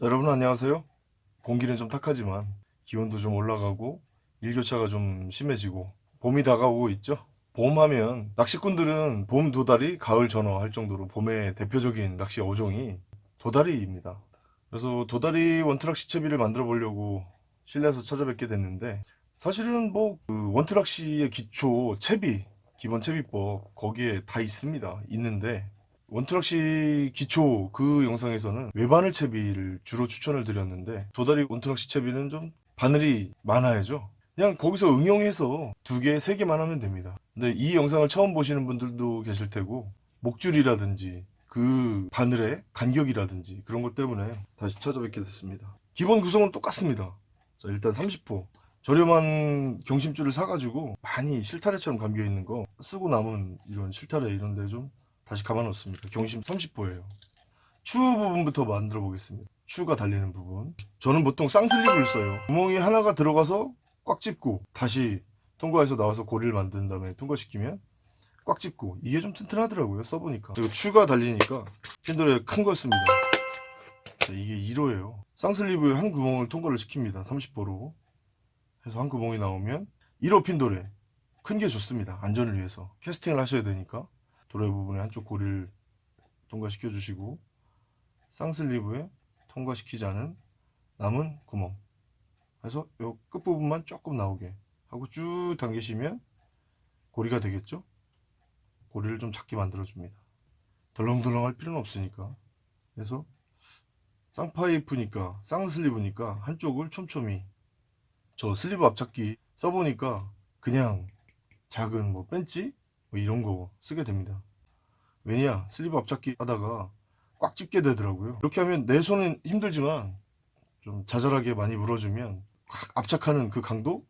자, 여러분 안녕하세요. 공기는 좀 탁하지만 기온도 좀 올라가고 일교차가 좀 심해지고 봄이 다가오고 있죠. 봄하면 낚시꾼들은 봄 도다리, 가을 전어 할 정도로 봄의 대표적인 낚시 어종이 도다리입니다. 그래서 도다리 원트락 시채비를 만들어 보려고 실내에서 찾아뵙게 됐는데 사실은 뭐 그 원트락시의 기초 채비 기본 채비법 거기에 다 있습니다. 있는데 원트락시 기초 그 영상에서는 외바늘 채비를 주로 추천을 드렸는데 도다리 원트락시 채비는 좀 바늘이 많아야죠. 그냥 거기서 응용해서 두 개, 세 개만 하면 됩니다. 근데 이 영상을 처음 보시는 분들도 계실 테고 목줄이라든지 그 바늘의 간격이라든지 그런 것 때문에 다시 찾아뵙게 됐습니다. 기본 구성은 똑같습니다. 자, 일단 30호. 저렴한 경심줄을 사가지고 많이 실타래처럼 감겨 있는 거 쓰고 남은 이런 실타래 이런 데 좀 다시 감아 놓습니다. 경심 30호예요. 추 부분부터 만들어 보겠습니다. 추가 달리는 부분. 저는 보통 쌍슬립을 써요. 구멍이 하나가 들어가서 꽉 찝고 다시 통과해서 나와서 고리를 만든 다음에 통과시키면 꽉 찝고 이게 좀 튼튼하더라고요. 써보니까. 그리고 추가 달리니까 핀돌에 큰 걸 씁니다. 자, 이게 1호예요. 쌍슬립을 한 구멍을 통과를 시킵니다. 30호로. 해서 한 구멍이 나오면 1호 핀도레 큰게 좋습니다 안전을 위해서 캐스팅을 하셔야 되니까 도래 부분에 한쪽 고리를 통과시켜 주시고 쌍슬리브에 통과시키지 않은 남은 구멍. 그래서 요 끝부분만 조금 나오게 하고 쭉 당기시면 고리가 되겠죠? 고리를 좀 작게 만들어 줍니다. 덜렁덜렁 할 필요는 없으니까. 그래서 쌍파이프니까 쌍슬리브니까 한쪽을 촘촘히 저 sleeve 압착기 써보니까 그냥 작은 뭐 펜치 뭐 이런 거 쓰게 됩니다. 왜냐 sleeve 압착기 하다가 꽉 집게 되더라고요. 이렇게 하면 내 손은 힘들지만 좀 자잘하게 많이 물어주면 확 압착하는 그 강도?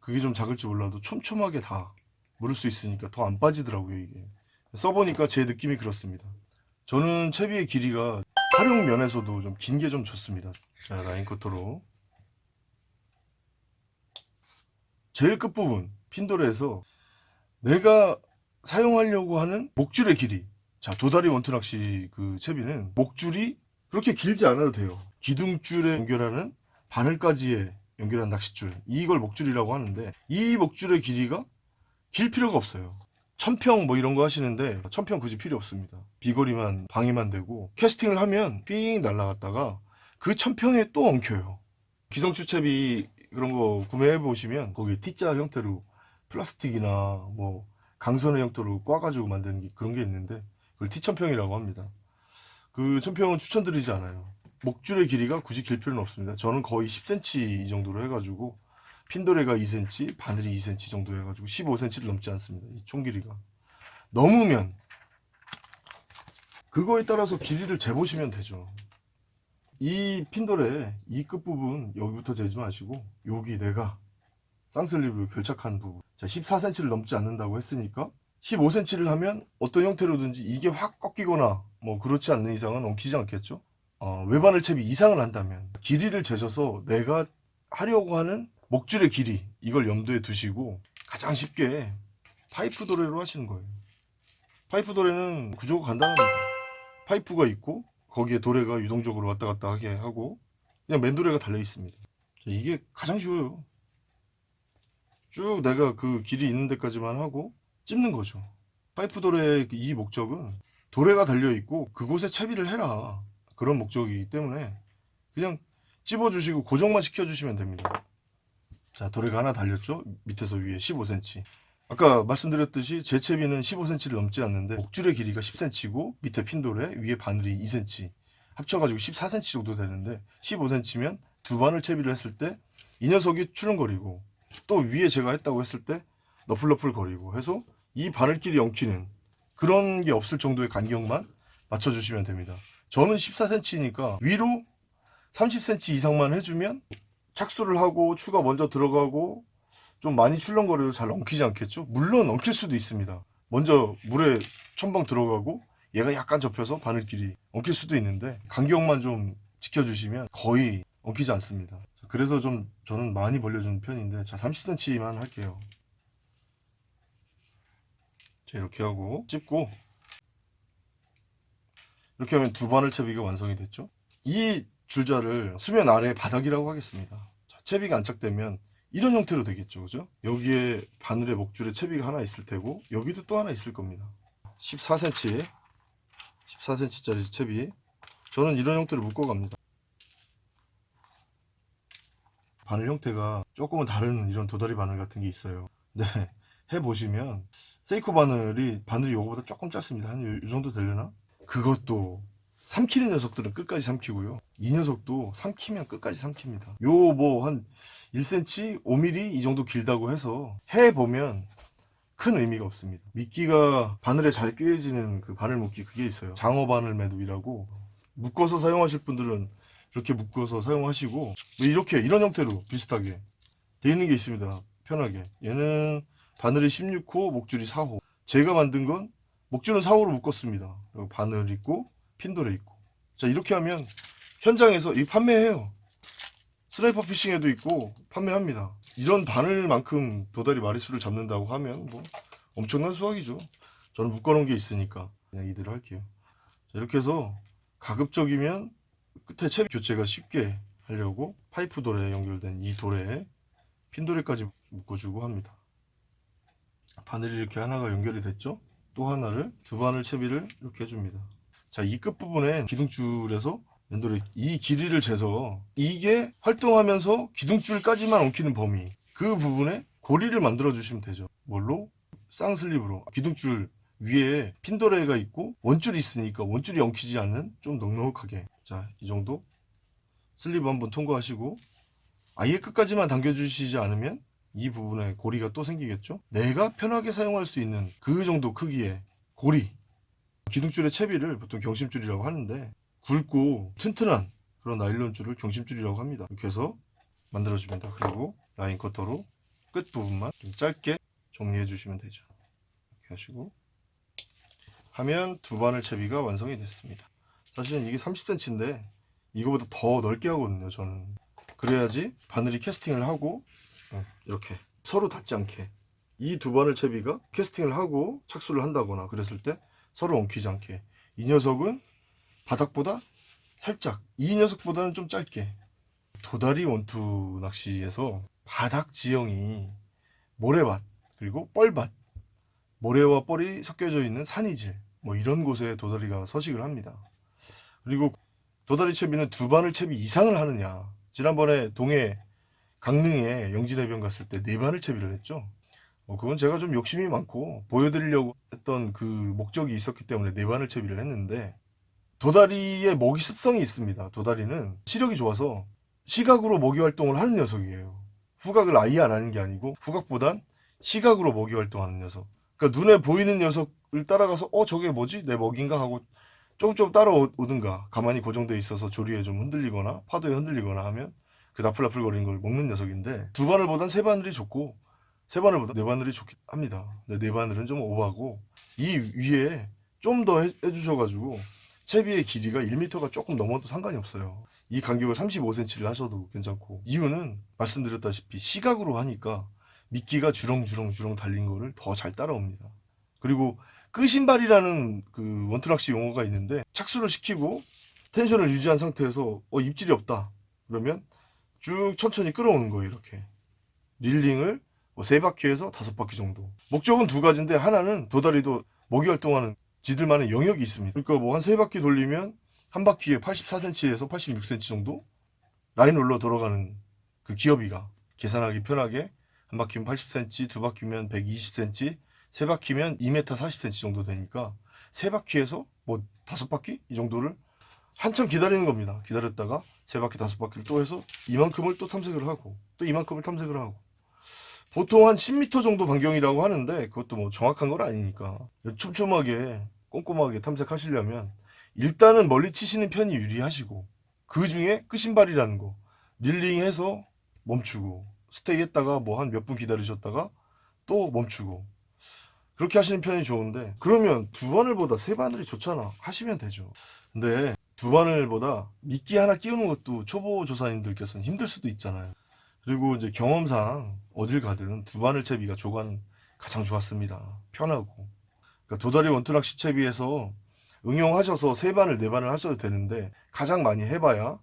그게 좀 작을지 몰라도 촘촘하게 다 물을 수 있으니까 더 안 빠지더라고요 이게. 써보니까 제 느낌이 그렇습니다. 저는 채비의 길이가 활용 면에서도 좀 긴 게 좀 좋습니다. 자 라인 커터로. 제일 끝부분 핀도레에서 내가 사용하려고 하는 목줄의 길이. 자 도다리 원투낚시 그 채비는 목줄이 그렇게 길지 않아도 돼요. 기둥줄에 연결하는 바늘까지의 연결한 낚싯줄. 이걸 목줄이라고 하는데 이 목줄의 길이가 길 필요가 없어요. 천평 뭐 이런 거 하시는데 천평 굳이 필요 없습니다. 비거리만 방해만 되고 캐스팅을 하면 삥 날아갔다가 그 천평에 또 엉켜요. 기성추채비 그런 거 구매해 보시면 거기 T자 형태로 플라스틱이나 뭐 강선의 형태로 꽈가지고 만드는 게 그런 게 있는데 그걸 T천평이라고 합니다. 그 천평은 추천드리지 않아요. 목줄의 길이가 굳이 길 필요는 없습니다. 저는 거의 10cm 이 정도로 해가지고 핀도레가 2cm, 바늘이 2cm 정도 해가지고 15cm를 넘지 않습니다. 이 총 길이가 넘으면 그거에 따라서 길이를 재보시면 되죠. 이 핀돌의 이 끝부분 여기부터 재지 마시고 여기 내가 쌍슬립으로 결착한 부분. 자 14cm를 넘지 않는다고 했으니까 15cm를 하면 어떤 형태로든지 이게 확 꺾이거나 뭐 그렇지 않는 이상은 엉키지 않겠죠? 어, 외바늘 채비 이상을 한다면 길이를 재셔서 내가 하려고 하는 목줄의 길이 이걸 염두에 두시고 가장 쉽게 파이프 도래로 하시는 거예요. 파이프 도래는 구조가 간단합니다. 파이프가 있고 거기에 도래가 유동적으로 왔다 갔다 하게 하고 그냥 맨도래가 달려 있습니다. 이게 가장 쉬워요 쭉 내가 그 길이 있는 데까지만 하고 찝는 거죠. 파이프 도래의 이 목적은 도래가 달려 있고 그곳에 채비를 해라. 그런 목적이기 때문에 그냥 찝어 주시고 고정만 시켜 주시면 됩니다. 자 도래가 하나 달렸죠? 밑에서 위에 15cm 아까 말씀드렸듯이 제 채비는 15cm를 넘지 않는데 목줄의 길이가 10cm고 밑에 핀돌에 위에 바늘이 2cm 합쳐가지고 14cm 정도 되는데 15cm면 두 바늘 채비를 했을 때 이 녀석이 출렁거리고 또 위에 제가 했다고 했을 때 너플너플 거리고 해서 이 바늘끼리 엉키는 그런 게 없을 정도의 간격만 맞춰주시면 됩니다 저는 14cm니까 위로 30cm 이상만 해주면 착수를 하고 추가 먼저 들어가고 좀 많이 출렁거려도 잘 엉키지 않겠죠? 물론 엉킬 수도 있습니다. 먼저 물에 첨벙 들어가고 얘가 약간 접혀서 바늘끼리 엉킬 수도 있는데 간격만 좀 지켜주시면 거의 엉키지 않습니다. 그래서 좀 저는 많이 벌려주는 편인데 자 30cm만 할게요. 자 이렇게 하고 찝고 이렇게 하면 두 바늘 채비가 완성이 됐죠? 이 줄자를 수면 아래 바닥이라고 하겠습니다. 자, 채비가 안착되면 이런 형태로 되겠죠. 그죠? 여기에 바늘에 목줄에 채비가 하나 있을 테고 여기도 또 하나 있을 겁니다. 14cm 14cm짜리 채비 저는 이런 형태로 묶어 갑니다. 바늘 형태가 조금은 다른 이런 도다리 바늘 같은 게 있어요. 네, 해보시면 세이코 바늘이 바늘이 이거보다 조금 짧습니다. 한이 정도 되려나? 그것도 삼키는 녀석들은 끝까지 삼키고요. 이 녀석도 삼키면 끝까지 삼킵니다. 요 뭐 한 1cm, 5mm 이 정도 길다고 해서 해보면 큰 의미가 없습니다. 미끼가 바늘에 잘 꿰어지는 그 바늘 묶기 그게 있어요. 장어 바늘 매듭이라고 묶어서 사용하실 분들은 이렇게 묶어서 사용하시고 뭐 이렇게 이런 형태로 비슷하게 돼 있는 게 있습니다. 편하게. 얘는 바늘이 16호, 목줄이 4호. 제가 만든 건 목줄은 4호로 묶었습니다. 그리고 바늘 있고 핀도래 있고. 자 이렇게 하면 현장에서 이 판매해요. 스나이퍼 피싱에도 있고 판매합니다. 이런 바늘만큼 도다리 마리수를 잡는다고 하면 뭐 엄청난 수확이죠. 저는 묶어놓은 게 있으니까 그냥 이대로 할게요. 자, 이렇게 해서 가급적이면 채비 교체가 쉽게 하려고 파이프 돌에 연결된 이 돌에 핀도레까지 묶어주고 합니다. 바늘이 이렇게 하나가 연결이 됐죠? 또 하나를 두 바늘 채비를 이렇게 해줍니다. 자, 이 끝부분에 기둥줄에서 맨돌에 이 길이를 재서 이게 활동하면서 기둥줄까지만 엉키는 범위 그 부분에 고리를 만들어 주시면 되죠. 뭘로? 쌍슬립으로 기둥줄 위에 핀도레가 있고 원줄이 있으니까 원줄이 엉키지 않는 좀 넉넉하게 자 이 정도? sleeve 한번 통과하시고 아예 끝까지만 당겨주시지 않으면 이 부분에 고리가 또 생기겠죠? 내가 편하게 사용할 수 있는 그 정도 크기의 고리. 기둥줄의 채비를 보통 경심줄이라고 하는데 굵고 튼튼한 그런 나일론 줄을 경심줄이라고 합니다. 이렇게 해서 만들어줍니다 그리고 라인 커터로 끝 부분만 좀 짧게 정리해 주시면 되죠. 이렇게 하시고 하면 두 바늘 채비가 완성이 됐습니다 사실은 이게 30cm인데 이거보다 더 넓게 하거든요 저는. 그래야지 바늘이 캐스팅을 하고 어, 이렇게 서로 닿지 않게. 이 두 바늘 채비가 캐스팅을 하고 착수를 한다거나 그랬을 때 서로 엉키지 않게. 이 녀석은 바닥보다 살짝 이 녀석보다는 좀 짧게. 도다리 원투 낚시에서 바닥 지형이 모래밭 그리고 뻘밭 모래와 뻘이 섞여져 있는 산이질 뭐 이런 곳에 도다리가 서식을 합니다 그리고 도다리 채비는 두 바늘 채비 이상을 하느냐. 지난번에 동해 강릉에 영진해변 갔을 때 네 바늘 채비를 했죠. 뭐 그건 제가 좀 욕심이 많고 보여드리려고 했던 그 목적이 있었기 때문에 네 바늘 채비를 했는데 도다리의 먹이 습성이 있습니다. 도다리는 시력이 좋아서 시각으로 먹이 활동을 하는 녀석이에요. 후각을 아예 안 하는 게 아니고 후각보단 시각으로 먹이 활동하는 녀석. 그러니까 눈에 보이는 녀석을 따라가서 어 저게 뭐지? 내 먹인가? 하고 조금 조금 따라오든가 가만히 고정되어 있어서 조리에 좀 흔들리거나 파도에 흔들리거나 하면 그 나풀나풀거리는 걸 먹는 녀석인데 두 바늘보단 세 바늘이 좋고 세 바늘보다 네 바늘이 좋긴 합니다. 근데 네 바늘은 좀 오버하고 이 위에 좀 더 해주셔가지고 채비의 길이가 1m가 조금 넘어도 상관이 없어요. 이 간격을 35cm를 하셔도 괜찮고. 이유는 말씀드렸다시피 시각으로 하니까 미끼가 주렁주렁주렁 달린 거를 더 잘 따라옵니다. 그리고 끄신발이라는 그 원투낚시 용어가 있는데 착수를 시키고 텐션을 유지한 상태에서 어 입질이 없다. 그러면 쭉 천천히 끌어오는 거예요 이렇게. 릴링을 뭐세 바퀴에서 다섯 바퀴 정도. 목적은 두 가지인데 하나는 도다리도 먹이 활동하는 지들만의 영역이 있습니다. 그러니까 뭐 한 세 바퀴 돌리면 한 바퀴에 84cm에서 86cm 정도 라인 올러 돌아가는 그 기어비가 계산하기 편하게 한 바퀴면 80cm 두 바퀴면 120cm 세 바퀴면 2m 40cm 정도 되니까 세 바퀴에서 뭐 다섯 바퀴? 이 정도를 한참 기다리는 겁니다. 기다렸다가 세 바퀴 다섯 바퀴를 또 해서 이만큼을 또 탐색을 하고 또 이만큼을 탐색을 하고. 보통 한 10m 정도 반경이라고 하는데 그것도 뭐 정확한 건 아니니까 촘촘하게 꼼꼼하게 탐색하시려면 일단은 멀리 치시는 편이 유리하시고 그 중에 끄신발이라는 거 릴링해서 멈추고 스테이 했다가 뭐 한 몇 분 기다리셨다가 또 멈추고 그렇게 하시는 편이 좋은데 그러면 두 바늘보다 세 바늘이 좋잖아. 하시면 되죠. 근데 두 바늘보다 미끼 하나 끼우는 것도 초보 조사님들께서는 힘들 수도 있잖아요. 그리고 이제 경험상 어딜 가든 두 바늘 채비가 조관 가장 좋았습니다. 편하고. 그러니까 도다리 원투낚시 채비에서 응용하셔서 세 바늘 네 바늘 하셔도 되는데 가장 많이 해봐야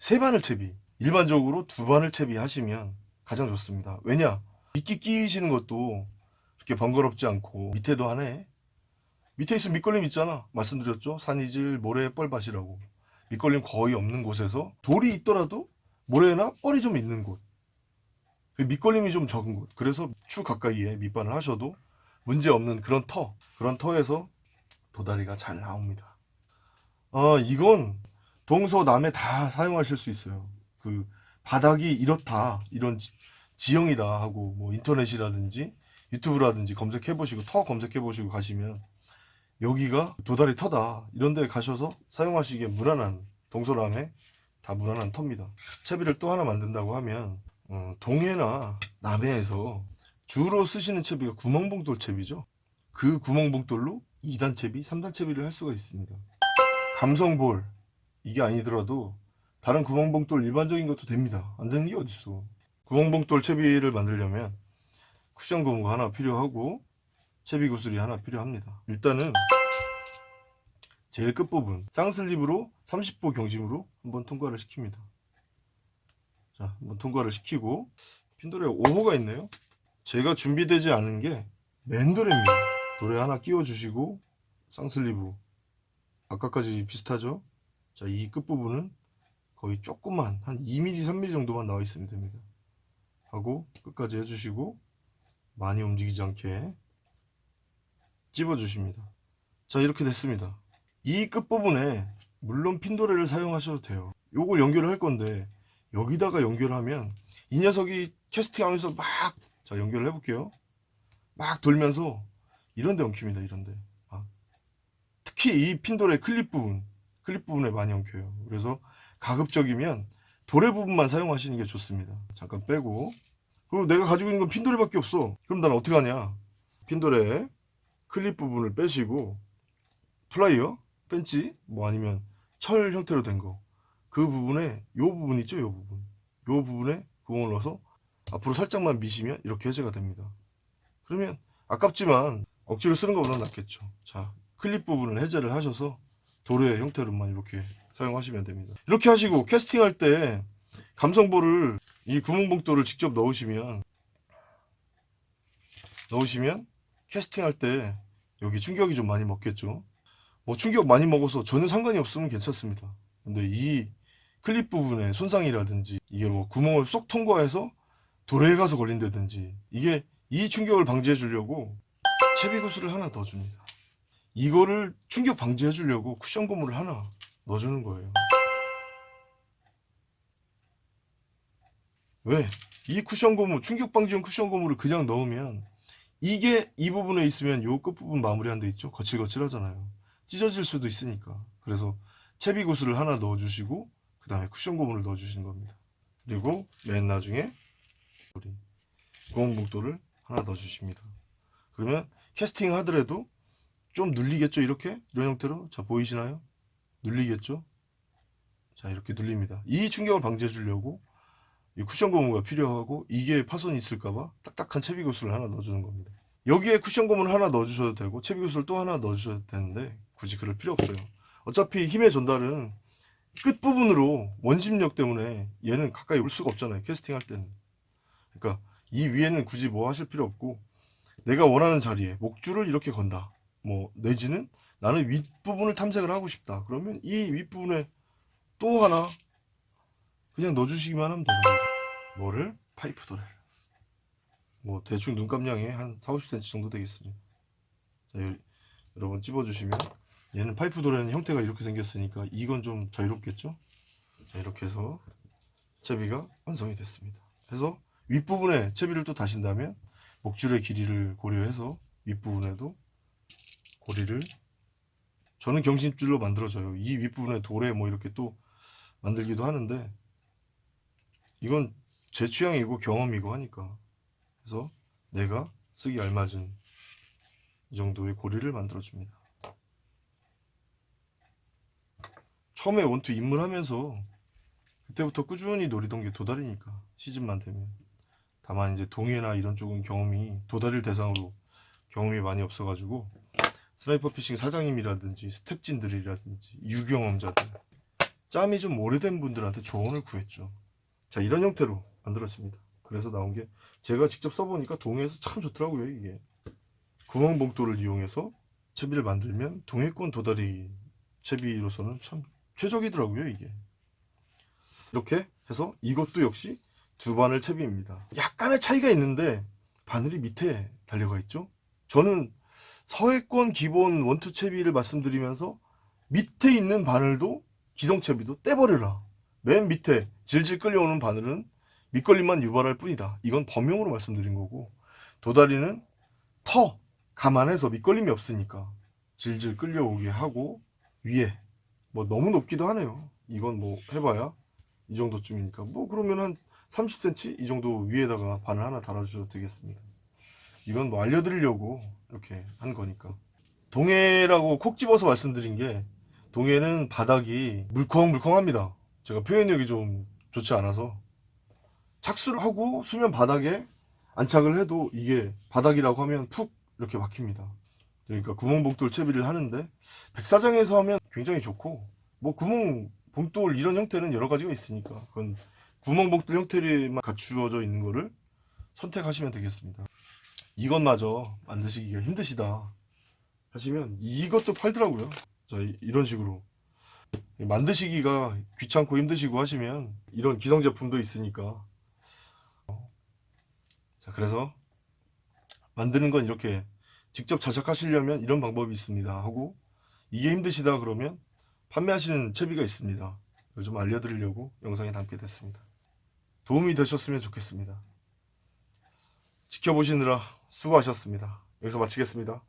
세 바늘 채비 일반적으로 두 바늘 채비 하시면 가장 좋습니다. 왜냐? 미끼 끼시는 것도 그렇게 번거롭지 않고 밑에도 하네. 밑에 있으면 밑걸림 있잖아. 말씀드렸죠? 산이질 모래 뻘밭이라고. 밑걸림 거의 없는 곳에서 돌이 있더라도 모래나 뻘이 좀 있는 곳. 그 밑걸림이 좀 적은 곳. 그래서 추 가까이에 밑바늘 하셔도 문제 없는 그런 터 그런 터에서 도다리가 잘 나옵니다. 아 이건 동서남에 다 사용하실 수 있어요. 그 바닥이 이렇다 이런 지, 지형이다 하고 뭐 인터넷이라든지 유튜브라든지 검색해 보시고 터 검색해 보시고 가시면 여기가 도다리 터다. 이런 데 가셔서 사용하시기에 무난한 동서남에 다 무난한 터입니다. 채비를 또 하나 만든다고 하면 어, 동해나 남해에서 주로 쓰시는 채비가 구멍봉돌 채비죠. 그 구멍봉돌로 2단 채비, 3단 채비를 할 수가 있습니다. 감성볼. 이게 아니더라도 다른 구멍봉돌 일반적인 것도 됩니다. 안 되는 게 어딨어. 구멍봉돌 채비를 만들려면 쿠션 고무가 하나 필요하고 채비 구슬이 하나 필요합니다. 일단은 제일 끝부분 쌍슬립으로 30보 경심으로 한번 통과를 시킵니다. 자 한번 통과를 시키고 핀도레 5호가 있네요. 제가 준비되지 않은 게 맨도레입니다. 도레 하나 끼워 주시고 쌍슬리브 아까까지 비슷하죠? 자 이 끝부분은 거의 조금만 한 2mm 3mm 정도만 나와 있으면 됩니다. 하고 끝까지 해주시고 많이 움직이지 않게 찝어 주십니다. 자 이렇게 됐습니다. 이 끝부분에 물론 핀도레를 사용하셔도 돼요. 요걸 연결을 할 건데 여기다가 연결하면 이 녀석이 캐스팅 하면서 막 자 연결을 해볼게요. 막 돌면서 이런데 엉킵니다 이런데. 막. 특히 이 핀도레 클립 부분 클립 부분에 많이 엉켜요. 그래서 가급적이면 도래 부분만 사용하시는 게 좋습니다. 잠깐 빼고 그리고 내가 가지고 있는 건 핀도래밖에 없어. 그럼 난 어떻게 하냐? 핀도래 클립 부분을 빼시고 플라이어 펜치 뭐 아니면 철 형태로 된 거. 그 부분에 요 부분 있죠? 요 부분. 요 부분에 구멍을 넣어서 앞으로 살짝만 미시면 이렇게 해제가 됩니다. 그러면 아깝지만 억지로 쓰는 것보다 낫겠죠. 자 클립 부분을 해제를 하셔서 도래 형태로만 이렇게 사용하시면 됩니다. 이렇게 하시고 캐스팅 할 때 감성볼을 이 구멍봉돌을 직접 넣으시면 넣으시면 캐스팅 할 때 여기 충격이 좀 많이 먹겠죠? 뭐 충격 많이 먹어서 전혀 상관이 없으면 괜찮습니다. 근데 이 클립 부분에 손상이라든지 이게 뭐 구멍을 쏙 통과해서 도래에 가서 걸린다든지 이게 이 충격을 방지해 주려고 채비 구슬을 하나 더 줍니다. 이거를 충격 방지해 주려고 쿠션 고무를 하나 넣어주는 거예요 왜? 이 쿠션 고무 충격 방지용 쿠션 고무를 그냥 넣으면 이게 이 부분에 있으면 요 끝부분 마무리한 데 있죠? 거칠거칠 하잖아요. 찢어질 수도 있으니까. 그래서 채비 구슬을 하나 넣어주시고 그 다음에 쿠션 고무를 넣어주시는 겁니다. 그리고 맨 나중에 우리 고무봉돌을 하나 넣어주십니다. 그러면 캐스팅 하더라도 좀 눌리겠죠? 이렇게? 이런 형태로? 자 보이시나요? 눌리겠죠? 자 이렇게 눌립니다. 이 충격을 방지해 주려고 이 쿠션 고무가 필요하고 이게 파손이 있을까봐 딱딱한 채비 구슬을 하나 넣어주는 겁니다. 여기에 쿠션 고무를 하나 넣어주셔도 되고 채비 구슬 또 하나 넣어주셔도 되는데 굳이 그럴 필요 없어요. 어차피 힘의 전달은 끝부분으로 원심력 때문에 얘는 가까이 올 수가 없잖아요 캐스팅 할 때는. 그러니까 이 위에는 굳이 뭐 하실 필요 없고 내가 원하는 자리에 목줄을 이렇게 건다. 뭐 내지는 나는 윗부분을 탐색을 하고 싶다. 그러면 이 윗부분에 또 하나 그냥 넣어주시기만 하면 거죠 뭐를? 파이프 도래를. 뭐 대충 눈감량이 한 4, 50cm 정도 되겠습니다. 자, 여- 여러분 찝어주시면 얘는 파이프 도래는 형태가 이렇게 생겼으니까 이건 좀 자유롭겠죠? 자, 이렇게 해서 채비가 완성이 됐습니다. 그래서 윗부분에 채비를 또 다신다면 목줄의 길이를 고려해서 윗부분에도 고리를 저는 경신줄로 만들어져요. 이 윗부분에 돌에 뭐 이렇게 또 만들기도 하는데 이건 제 취향이고 경험이고 하니까. 그래서 내가 쓰기 알맞은 이 정도의 고리를 만들어 줍니다. 처음에 원투 입문하면서 그때부터 꾸준히 노리던 게 도다리니까 시즌만 되면. 다만 이제 동해나 이런 쪽은 경험이 도다리를 대상으로 경험이 많이 없어가지고 스나이퍼 피싱 사장님이라든지 스텝진들이라든지 유경험자들 짬이 좀 오래된 분들한테 조언을 구했죠. 자, 이런 형태로 만들어집니다. 그래서 나온 게 제가 직접 써보니까 동해에서 참 좋더라고요, 이게. 구멍 봉돌을 이용해서 채비를 만들면 동해권 도다리 채비로서는 참 최적이더라고요, 이게. 이렇게 해서 이것도 역시 두 바늘 채비입니다. 약간의 차이가 있는데 바늘이 밑에 달려가 있죠. 저는 서해권 기본 원투 채비를 말씀드리면서 밑에 있는 바늘도 기성 채비도 떼버려라. 맨 밑에 질질 끌려오는 바늘은 밑걸림만 유발할 뿐이다. 이건 범용으로 말씀드린 거고 도다리는 터 감안해서 밑걸림이 없으니까 질질 끌려오게 하고 위에 뭐 너무 높기도 하네요. 이건 뭐 해봐야 이 정도쯤이니까 뭐 그러면 한 30cm 이 정도 위에다가 바늘 하나 달아주셔도 되겠습니다. 이건 뭐 알려드리려고 이렇게 한 거니까 동해라고 콕 집어서 말씀드린 게 동해는 바닥이 물컹물컹합니다. 제가 표현력이 좀 좋지 않아서 착수를 하고 수면 바닥에 안착을 해도 이게 바닥이라고 하면 푹 이렇게 막힙니다. 그러니까 구멍 복돌 채비를 하는데 백사장에서 하면 굉장히 좋고 뭐 구멍 봉돌 이런 형태는 여러 가지가 있으니까 그건 구멍 복돌 형태만 갖추어져 있는 거를 선택하시면 되겠습니다. 이것마저 만드시기가 힘드시다 하시면 이것도 팔더라고요. 자, 이- 이런 식으로 만드시기가 귀찮고 힘드시고 하시면 이런 기성 제품도 있으니까 자 그래서 만드는 건 이렇게 직접 자작하시려면 이런 방법이 있습니다. 하고 이게 힘드시다 그러면 판매하시는 채비가 있습니다. 좀 알려드리려고 영상에 담게 됐습니다. 도움이 되셨으면 좋겠습니다. 지켜보시느라 수고하셨습니다. 여기서 마치겠습니다